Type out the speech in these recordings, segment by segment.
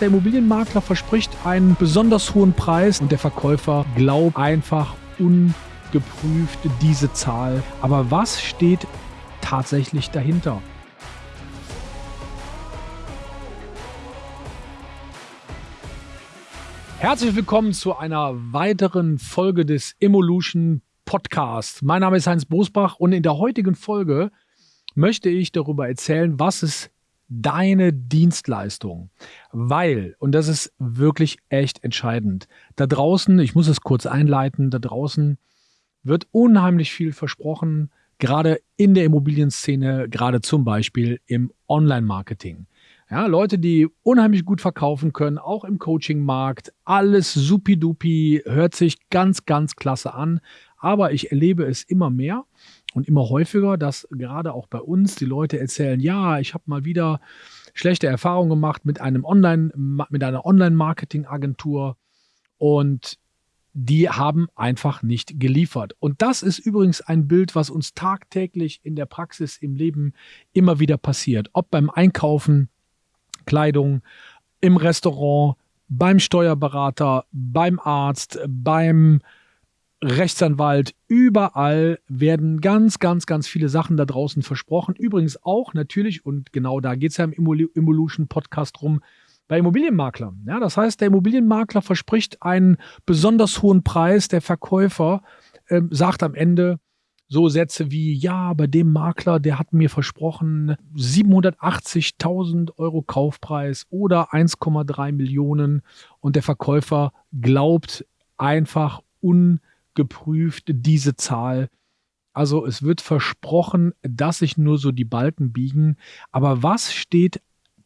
Der Immobilienmakler verspricht einen besonders hohen Preis und der Verkäufer glaubt einfach ungeprüft diese Zahl. Aber was steht tatsächlich dahinter? Herzlich willkommen zu einer weiteren Folge des Evolution Podcast. Mein Name ist Heinz Bosbach und in der heutigen Folge möchte ich darüber erzählen, was es deine Dienstleistung. Weil, und das ist wirklich echt entscheidend, da draußen, ich muss es kurz einleiten, da draußen wird unheimlich viel versprochen, gerade in der Immobilienszene, gerade zum Beispiel im Online-Marketing. Ja, Leute, die unheimlich gut verkaufen können, auch im Coaching-Markt, alles supidupi, hört sich ganz, ganz klasse an. Aber ich erlebe es immer mehr und immer häufiger, dass gerade auch bei uns die Leute erzählen, ja, ich habe mal wieder schlechte Erfahrungen gemacht mit einem Online, mit einer Online-Marketing-Agentur und die haben einfach nicht geliefert. Und das ist übrigens ein Bild, was uns tagtäglich in der Praxis im Leben immer wieder passiert. Ob beim Einkaufen, Kleidung, im Restaurant, beim Steuerberater, beim Arzt, beim Rechtsanwalt, überall werden ganz, ganz, ganz viele Sachen da draußen versprochen. Übrigens auch natürlich, und genau da geht es ja im Evolution Podcast rum, bei Immobilienmaklern. Ja, das heißt, der Immobilienmakler verspricht einen besonders hohen Preis, der Verkäufer äh, sagt am Ende so Sätze wie, ja, bei dem Makler, der hat mir versprochen 780.000 Euro Kaufpreis oder 1,3 Millionen und der Verkäufer glaubt einfach un geprüft, diese Zahl. Also es wird versprochen, dass sich nur so die Balken biegen. Aber was steht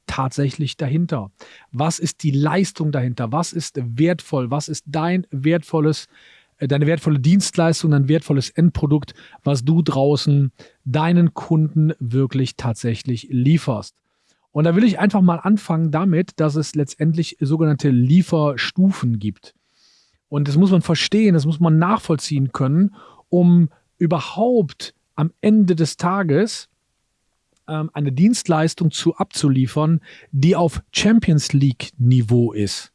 tatsächlich dahinter? Was ist die Leistung dahinter? Was ist wertvoll? Was ist dein wertvolles, äh, deine wertvolle Dienstleistung, dein wertvolles Endprodukt, was du draußen deinen Kunden wirklich tatsächlich lieferst? Und da will ich einfach mal anfangen damit, dass es letztendlich sogenannte Lieferstufen gibt. Und das muss man verstehen, das muss man nachvollziehen können, um überhaupt am Ende des Tages ähm, eine Dienstleistung zu abzuliefern, die auf Champions League Niveau ist.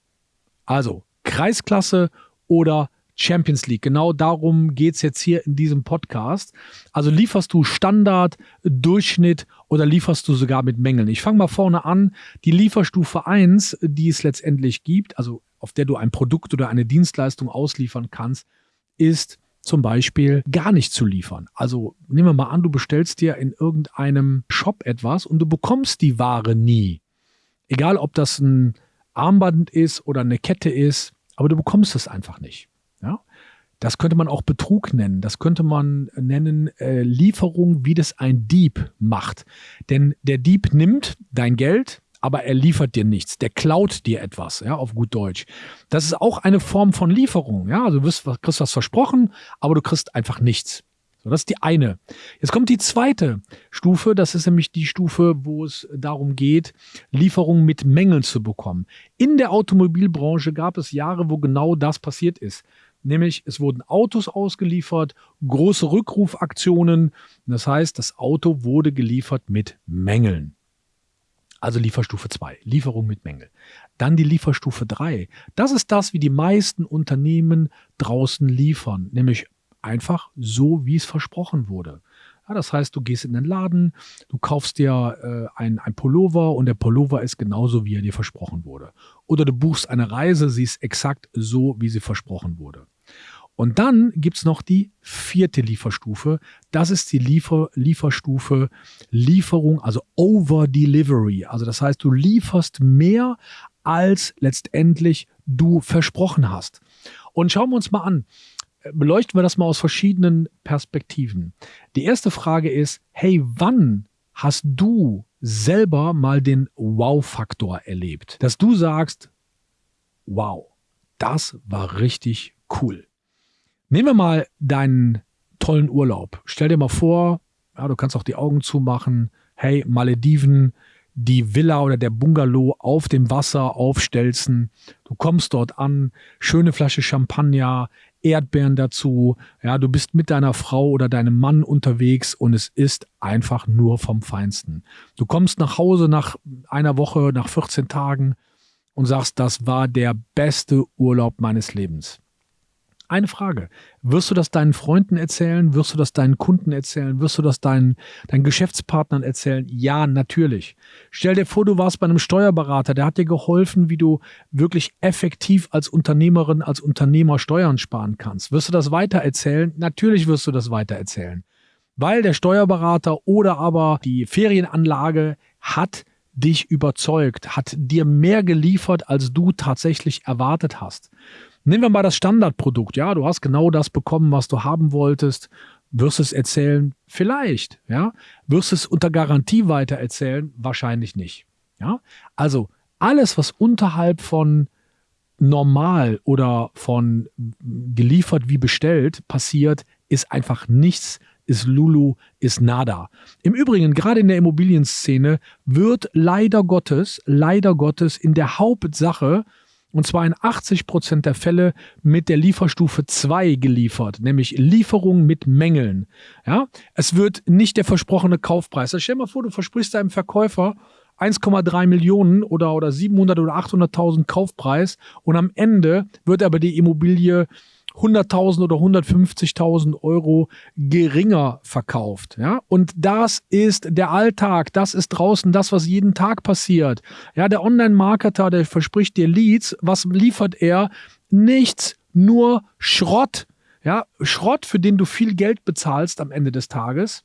Also Kreisklasse oder Champions League. Genau darum geht es jetzt hier in diesem Podcast. Also lieferst du Standard, Durchschnitt oder lieferst du sogar mit Mängeln? Ich fange mal vorne an. Die Lieferstufe 1, die es letztendlich gibt, also auf der du ein Produkt oder eine Dienstleistung ausliefern kannst, ist zum Beispiel gar nicht zu liefern. Also nehmen wir mal an, du bestellst dir in irgendeinem Shop etwas und du bekommst die Ware nie. Egal, ob das ein Armband ist oder eine Kette ist, aber du bekommst es einfach nicht. Ja? Das könnte man auch Betrug nennen. Das könnte man nennen äh, Lieferung, wie das ein Dieb macht. Denn der Dieb nimmt dein Geld, aber er liefert dir nichts. Der klaut dir etwas, ja, auf gut Deutsch. Das ist auch eine Form von Lieferung, ja. Also du wirst, kriegst was versprochen, aber du kriegst einfach nichts. So, das ist die eine. Jetzt kommt die zweite Stufe. Das ist nämlich die Stufe, wo es darum geht, Lieferungen mit Mängeln zu bekommen. In der Automobilbranche gab es Jahre, wo genau das passiert ist. Nämlich es wurden Autos ausgeliefert, große Rückrufaktionen. Das heißt, das Auto wurde geliefert mit Mängeln. Also Lieferstufe 2, Lieferung mit Mängel. Dann die Lieferstufe 3. Das ist das, wie die meisten Unternehmen draußen liefern, nämlich einfach so, wie es versprochen wurde. Ja, das heißt, du gehst in den Laden, du kaufst dir äh, ein, ein Pullover und der Pullover ist genauso, wie er dir versprochen wurde. Oder du buchst eine Reise, sie ist exakt so, wie sie versprochen wurde. Und dann gibt es noch die vierte Lieferstufe. Das ist die Liefer Lieferstufe Lieferung, also Over Delivery. Also das heißt, du lieferst mehr, als letztendlich du versprochen hast. Und schauen wir uns mal an. Beleuchten wir das mal aus verschiedenen Perspektiven. Die erste Frage ist, hey, wann hast du selber mal den Wow-Faktor erlebt? Dass du sagst, wow, das war richtig cool. Nehmen wir mal deinen tollen Urlaub. Stell dir mal vor, ja, du kannst auch die Augen zumachen. Hey, Malediven, die Villa oder der Bungalow auf dem Wasser aufstelzen. Du kommst dort an, schöne Flasche Champagner, Erdbeeren dazu. Ja, du bist mit deiner Frau oder deinem Mann unterwegs und es ist einfach nur vom Feinsten. Du kommst nach Hause nach einer Woche, nach 14 Tagen und sagst, das war der beste Urlaub meines Lebens. Eine Frage. Wirst du das deinen Freunden erzählen? Wirst du das deinen Kunden erzählen? Wirst du das deinen, deinen Geschäftspartnern erzählen? Ja, natürlich. Stell dir vor, du warst bei einem Steuerberater, der hat dir geholfen, wie du wirklich effektiv als Unternehmerin, als Unternehmer Steuern sparen kannst. Wirst du das weitererzählen? Natürlich wirst du das weitererzählen. Weil der Steuerberater oder aber die Ferienanlage hat dich überzeugt, hat dir mehr geliefert, als du tatsächlich erwartet hast. Nehmen wir mal das Standardprodukt. Ja, du hast genau das bekommen, was du haben wolltest. Wirst es erzählen? Vielleicht. Ja, wirst es unter Garantie weiter erzählen? Wahrscheinlich nicht. Ja, also alles, was unterhalb von normal oder von geliefert wie bestellt passiert, ist einfach nichts, ist Lulu, ist nada. Im Übrigen, gerade in der Immobilienszene wird leider Gottes, leider Gottes in der Hauptsache und zwar in 80 Prozent der Fälle mit der Lieferstufe 2 geliefert, nämlich Lieferung mit Mängeln. Ja, es wird nicht der versprochene Kaufpreis. Also stell dir mal vor, du versprichst deinem Verkäufer 1,3 Millionen oder, oder 700 oder 800.000 Kaufpreis und am Ende wird aber die Immobilie 100.000 oder 150.000 Euro geringer verkauft. Ja? Und das ist der Alltag, das ist draußen das, was jeden Tag passiert. Ja, der Online-Marketer, der verspricht dir Leads, was liefert er? Nichts, nur Schrott. Ja, Schrott, für den du viel Geld bezahlst am Ende des Tages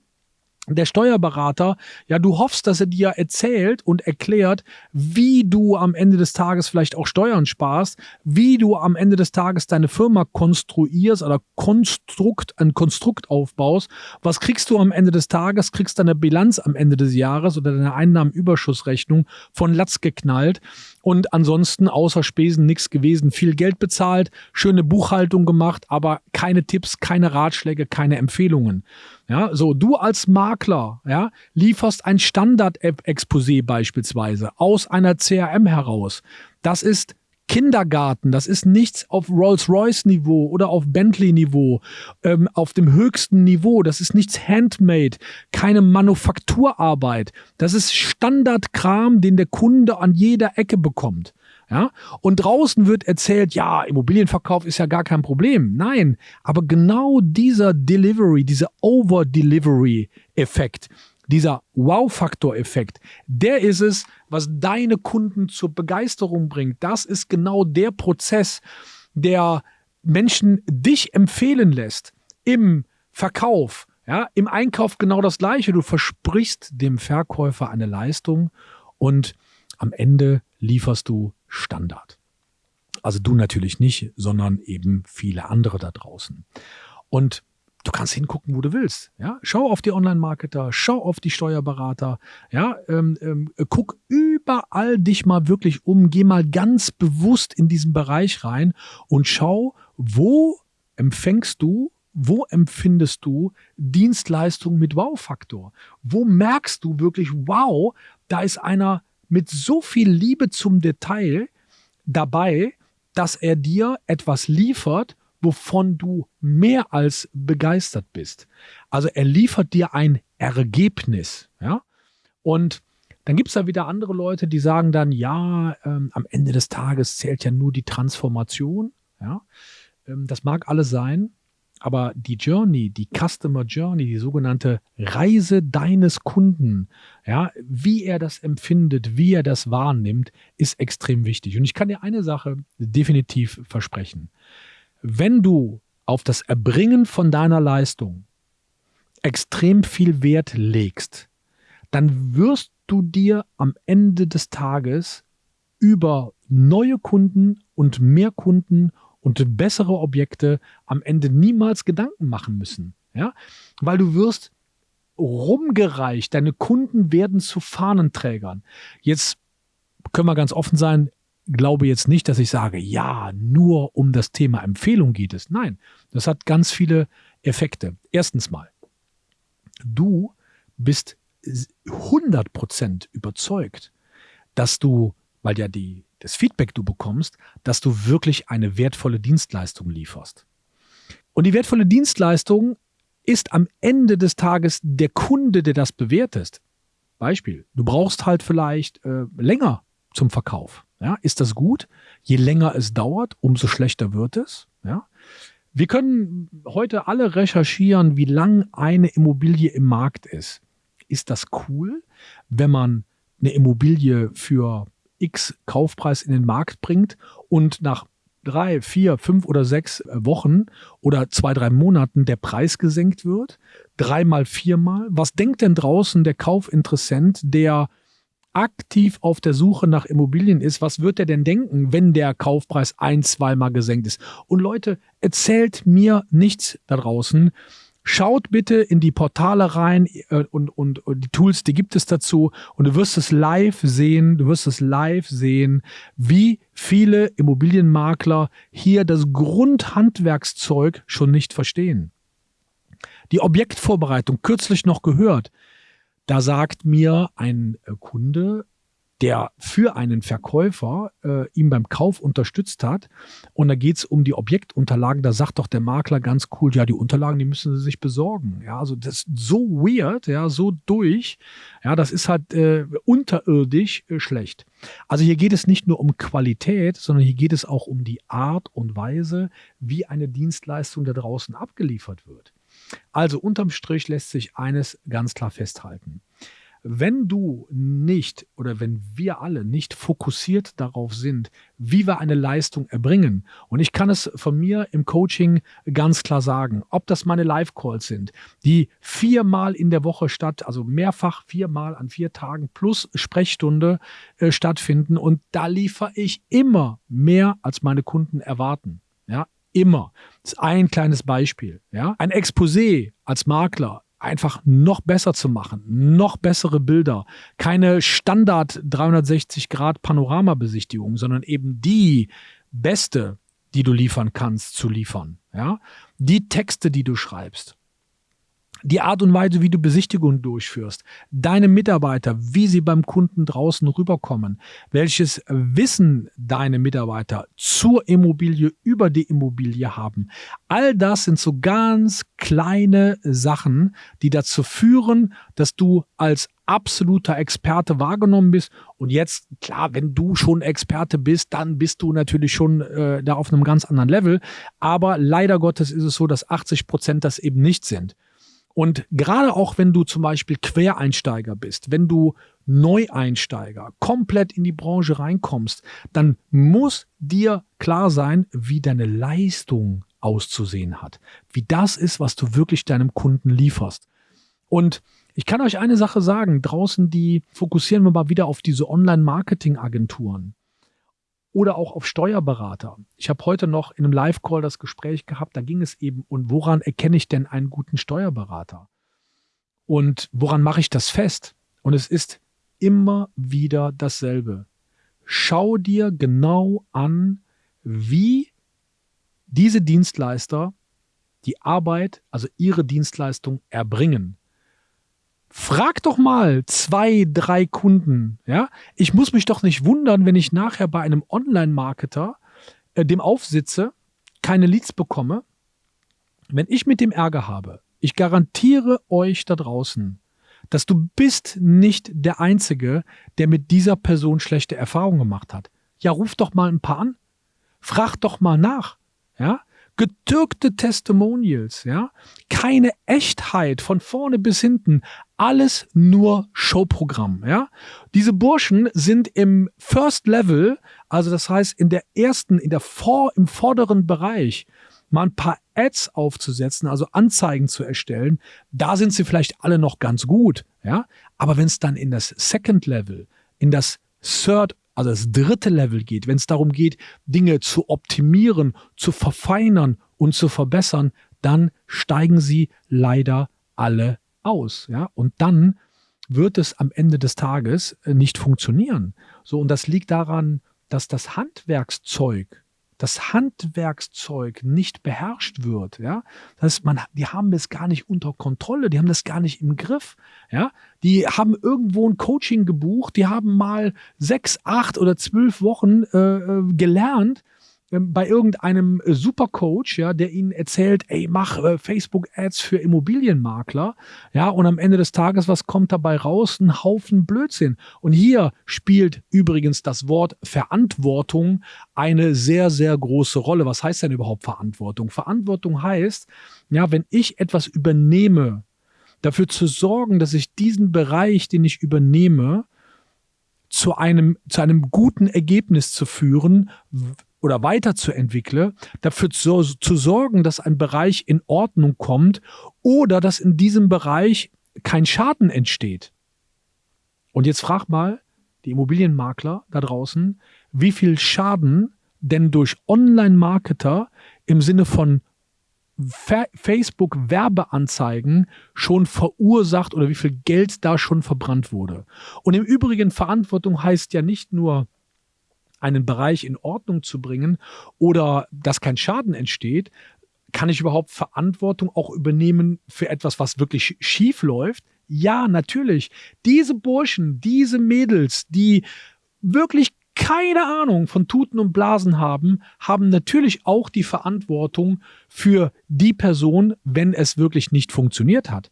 der Steuerberater, ja, du hoffst, dass er dir erzählt und erklärt, wie du am Ende des Tages vielleicht auch Steuern sparst, wie du am Ende des Tages deine Firma konstruierst oder Konstrukt, ein Konstrukt aufbaust. Was kriegst du am Ende des Tages? Kriegst deine Bilanz am Ende des Jahres oder deine Einnahmenüberschussrechnung von Latz geknallt und ansonsten außer Spesen nichts gewesen. Viel Geld bezahlt, schöne Buchhaltung gemacht, aber keine Tipps, keine Ratschläge, keine Empfehlungen. Ja, so du als Makler, ja, lieferst ein Standard-Exposé beispielsweise aus einer CRM heraus. Das ist Kindergarten, das ist nichts auf Rolls-Royce-Niveau oder auf Bentley-Niveau, ähm, auf dem höchsten Niveau. Das ist nichts Handmade, keine Manufakturarbeit. Das ist Standardkram, den der Kunde an jeder Ecke bekommt. Ja? Und draußen wird erzählt, ja, Immobilienverkauf ist ja gar kein Problem. Nein, aber genau dieser Delivery, dieser Over-Delivery-Effekt, dieser Wow-Faktor-Effekt, der ist es, was deine Kunden zur Begeisterung bringt. Das ist genau der Prozess, der Menschen dich empfehlen lässt im Verkauf. Ja, im Einkauf genau das Gleiche. Du versprichst dem Verkäufer eine Leistung und am Ende lieferst du Standard. Also du natürlich nicht, sondern eben viele andere da draußen. Und du kannst hingucken, wo du willst. Ja, schau auf die Online-Marketer, schau auf die Steuerberater. Ja, ähm, ähm, guck überall dich mal wirklich um, geh mal ganz bewusst in diesen Bereich rein und schau, wo empfängst du wo empfindest du Dienstleistungen mit Wow-Faktor? Wo merkst du wirklich, wow, da ist einer mit so viel Liebe zum Detail dabei, dass er dir etwas liefert, wovon du mehr als begeistert bist. Also er liefert dir ein Ergebnis. Ja? Und dann gibt es da wieder andere Leute, die sagen dann, ja, ähm, am Ende des Tages zählt ja nur die Transformation. Ja? Ähm, das mag alles sein, aber die Journey, die Customer Journey, die sogenannte Reise deines Kunden, ja, wie er das empfindet, wie er das wahrnimmt, ist extrem wichtig. Und ich kann dir eine Sache definitiv versprechen wenn du auf das Erbringen von deiner Leistung extrem viel Wert legst, dann wirst du dir am Ende des Tages über neue Kunden und mehr Kunden und bessere Objekte am Ende niemals Gedanken machen müssen. Ja? Weil du wirst rumgereicht, deine Kunden werden zu Fahnenträgern. Jetzt können wir ganz offen sein, glaube jetzt nicht, dass ich sage, ja, nur um das Thema Empfehlung geht es. Nein, das hat ganz viele Effekte. Erstens mal, du bist 100% überzeugt, dass du, weil ja die, das Feedback du bekommst, dass du wirklich eine wertvolle Dienstleistung lieferst. Und die wertvolle Dienstleistung ist am Ende des Tages der Kunde, der das bewertet. Beispiel, du brauchst halt vielleicht äh, länger zum Verkauf. Ja, ist das gut? Je länger es dauert, umso schlechter wird es. Ja. Wir können heute alle recherchieren, wie lang eine Immobilie im Markt ist. Ist das cool, wenn man eine Immobilie für X Kaufpreis in den Markt bringt und nach drei, vier, fünf oder sechs Wochen oder zwei, drei Monaten der Preis gesenkt wird? Dreimal, viermal? Was denkt denn draußen der Kaufinteressent, der aktiv auf der Suche nach Immobilien ist, was wird er denn denken, wenn der Kaufpreis ein, zweimal gesenkt ist? Und Leute, erzählt mir nichts da draußen. Schaut bitte in die Portale rein äh, und, und, und die Tools, die gibt es dazu und du wirst es live sehen, du wirst es live sehen, wie viele Immobilienmakler hier das Grundhandwerkszeug schon nicht verstehen. Die Objektvorbereitung, kürzlich noch gehört, da sagt mir ein äh, Kunde, der für einen Verkäufer äh, ihm beim Kauf unterstützt hat. Und da geht es um die Objektunterlagen. Da sagt doch der Makler ganz cool, ja, die Unterlagen, die müssen sie sich besorgen. Ja, also das ist so weird, ja, so durch. Ja, das ist halt äh, unterirdisch äh, schlecht. Also hier geht es nicht nur um Qualität, sondern hier geht es auch um die Art und Weise, wie eine Dienstleistung da draußen abgeliefert wird. Also unterm Strich lässt sich eines ganz klar festhalten. Wenn du nicht oder wenn wir alle nicht fokussiert darauf sind, wie wir eine Leistung erbringen, und ich kann es von mir im Coaching ganz klar sagen, ob das meine Live-Calls sind, die viermal in der Woche statt, also mehrfach viermal an vier Tagen plus Sprechstunde äh, stattfinden und da liefere ich immer mehr, als meine Kunden erwarten. Immer. Das ist ein kleines Beispiel. Ja? Ein Exposé als Makler einfach noch besser zu machen, noch bessere Bilder, keine Standard 360 Grad Panoramabesichtigung, sondern eben die beste, die du liefern kannst, zu liefern. Ja? Die Texte, die du schreibst die Art und Weise, wie du Besichtigungen durchführst, deine Mitarbeiter, wie sie beim Kunden draußen rüberkommen, welches Wissen deine Mitarbeiter zur Immobilie über die Immobilie haben. All das sind so ganz kleine Sachen, die dazu führen, dass du als absoluter Experte wahrgenommen bist. Und jetzt, klar, wenn du schon Experte bist, dann bist du natürlich schon äh, da auf einem ganz anderen Level. Aber leider Gottes ist es so, dass 80 Prozent das eben nicht sind. Und gerade auch wenn du zum Beispiel Quereinsteiger bist, wenn du Neueinsteiger komplett in die Branche reinkommst, dann muss dir klar sein, wie deine Leistung auszusehen hat. Wie das ist, was du wirklich deinem Kunden lieferst. Und ich kann euch eine Sache sagen, draußen die fokussieren wir mal wieder auf diese Online-Marketing-Agenturen oder auch auf Steuerberater. Ich habe heute noch in einem Live-Call das Gespräch gehabt, da ging es eben, und woran erkenne ich denn einen guten Steuerberater? Und woran mache ich das fest? Und es ist immer wieder dasselbe. Schau dir genau an, wie diese Dienstleister die Arbeit, also ihre Dienstleistung erbringen. Frag doch mal zwei, drei Kunden. Ja, ich muss mich doch nicht wundern, wenn ich nachher bei einem Online-Marketer äh, dem aufsitze, keine Leads bekomme. Wenn ich mit dem Ärger habe, ich garantiere euch da draußen, dass du bist nicht der Einzige, der mit dieser Person schlechte Erfahrungen gemacht hat. Ja, ruf doch mal ein paar an. Frag doch mal nach. Ja, getürkte Testimonials, ja, keine Echtheit von vorne bis hinten, alles nur Showprogramm, ja. Diese Burschen sind im First Level, also das heißt in der ersten, in der vor, im vorderen Bereich, mal ein paar Ads aufzusetzen, also Anzeigen zu erstellen, da sind sie vielleicht alle noch ganz gut, ja. Aber wenn es dann in das Second Level, in das Third also das dritte Level geht, wenn es darum geht, Dinge zu optimieren, zu verfeinern und zu verbessern, dann steigen sie leider alle aus. Ja? Und dann wird es am Ende des Tages äh, nicht funktionieren. So, und das liegt daran, dass das Handwerkszeug das Handwerkszeug nicht beherrscht wird, ja, das heißt, man, die haben es gar nicht unter Kontrolle, die haben das gar nicht im Griff, ja, die haben irgendwo ein Coaching gebucht, die haben mal sechs, acht oder zwölf Wochen äh, äh gelernt, bei irgendeinem äh, Supercoach, ja, der ihnen erzählt, ey, mach äh, Facebook-Ads für Immobilienmakler, ja, und am Ende des Tages, was kommt dabei raus? Ein Haufen Blödsinn. Und hier spielt übrigens das Wort Verantwortung eine sehr, sehr große Rolle. Was heißt denn überhaupt Verantwortung? Verantwortung heißt, ja, wenn ich etwas übernehme, dafür zu sorgen, dass ich diesen Bereich, den ich übernehme, zu einem, zu einem guten Ergebnis zu führen oder weiterzuentwickeln, dafür zu, zu sorgen, dass ein Bereich in Ordnung kommt oder dass in diesem Bereich kein Schaden entsteht. Und jetzt frag mal die Immobilienmakler da draußen, wie viel Schaden denn durch Online-Marketer im Sinne von Facebook-Werbeanzeigen schon verursacht oder wie viel Geld da schon verbrannt wurde. Und im Übrigen, Verantwortung heißt ja nicht nur, einen Bereich in Ordnung zu bringen oder dass kein Schaden entsteht, kann ich überhaupt Verantwortung auch übernehmen für etwas, was wirklich schief läuft? Ja, natürlich. Diese Burschen, diese Mädels, die wirklich keine Ahnung von Tuten und Blasen haben, haben natürlich auch die Verantwortung für die Person, wenn es wirklich nicht funktioniert hat.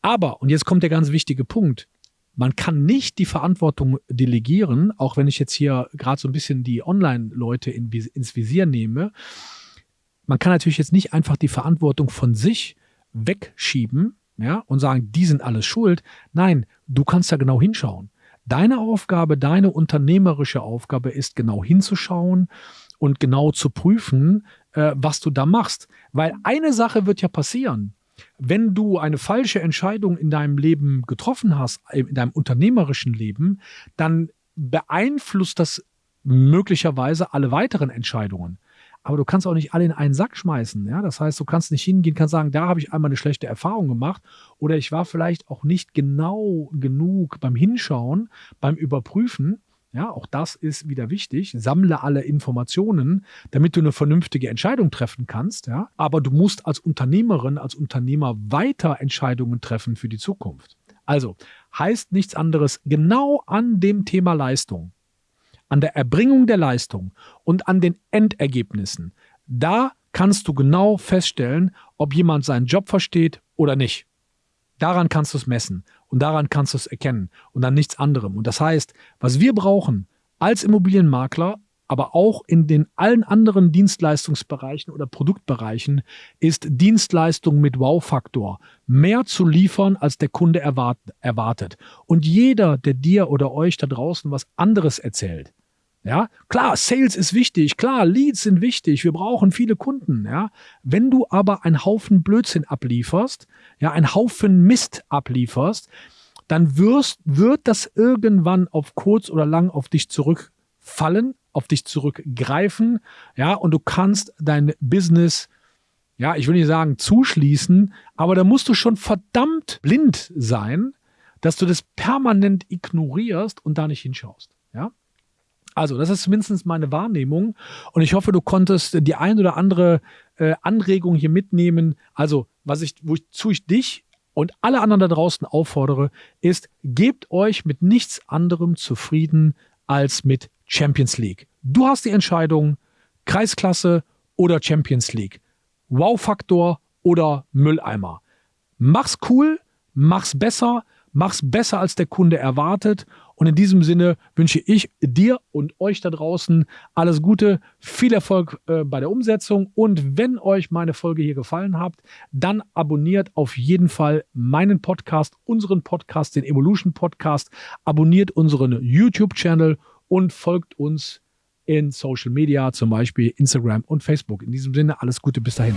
Aber, und jetzt kommt der ganz wichtige Punkt, man kann nicht die Verantwortung delegieren, auch wenn ich jetzt hier gerade so ein bisschen die Online-Leute in, ins Visier nehme. Man kann natürlich jetzt nicht einfach die Verantwortung von sich wegschieben, ja, und sagen, die sind alles schuld. Nein, du kannst da genau hinschauen. Deine Aufgabe, deine unternehmerische Aufgabe ist genau hinzuschauen und genau zu prüfen, äh, was du da machst. Weil eine Sache wird ja passieren. Wenn du eine falsche Entscheidung in deinem Leben getroffen hast, äh, in deinem unternehmerischen Leben, dann beeinflusst das möglicherweise alle weiteren Entscheidungen aber du kannst auch nicht alle in einen Sack schmeißen. Ja? Das heißt, du kannst nicht hingehen, kannst sagen, da habe ich einmal eine schlechte Erfahrung gemacht oder ich war vielleicht auch nicht genau genug beim Hinschauen, beim Überprüfen. Ja, auch das ist wieder wichtig. Sammle alle Informationen, damit du eine vernünftige Entscheidung treffen kannst. Ja, aber du musst als Unternehmerin, als Unternehmer weiter Entscheidungen treffen für die Zukunft. Also heißt nichts anderes, genau an dem Thema Leistung an der Erbringung der Leistung und an den Endergebnissen, da kannst du genau feststellen, ob jemand seinen Job versteht oder nicht. Daran kannst du es messen und daran kannst du es erkennen und an nichts anderem. Und das heißt, was wir brauchen als Immobilienmakler, aber auch in den allen anderen Dienstleistungsbereichen oder Produktbereichen, ist Dienstleistung mit Wow-Faktor. Mehr zu liefern, als der Kunde erwartet. Und jeder, der dir oder euch da draußen was anderes erzählt, ja, klar, Sales ist wichtig, klar, Leads sind wichtig, wir brauchen viele Kunden, ja. Wenn du aber einen Haufen Blödsinn ablieferst, ja, einen Haufen Mist ablieferst, dann wirst, wird das irgendwann auf kurz oder lang auf dich zurückfallen, auf dich zurückgreifen, ja, und du kannst dein Business, ja, ich will nicht sagen zuschließen, aber da musst du schon verdammt blind sein, dass du das permanent ignorierst und da nicht hinschaust, ja. Also, das ist zumindest meine Wahrnehmung. Und ich hoffe, du konntest die ein oder andere äh, Anregung hier mitnehmen. Also, was ich, wozu ich dich und alle anderen da draußen auffordere, ist, gebt euch mit nichts anderem zufrieden als mit Champions League. Du hast die Entscheidung, Kreisklasse oder Champions League. Wow-Faktor oder Mülleimer. Mach's cool, mach's besser, mach's besser als der Kunde erwartet und in diesem Sinne wünsche ich dir und euch da draußen alles Gute, viel Erfolg äh, bei der Umsetzung. Und wenn euch meine Folge hier gefallen hat, dann abonniert auf jeden Fall meinen Podcast, unseren Podcast, den Evolution Podcast. Abonniert unseren YouTube-Channel und folgt uns in Social Media, zum Beispiel Instagram und Facebook. In diesem Sinne alles Gute bis dahin.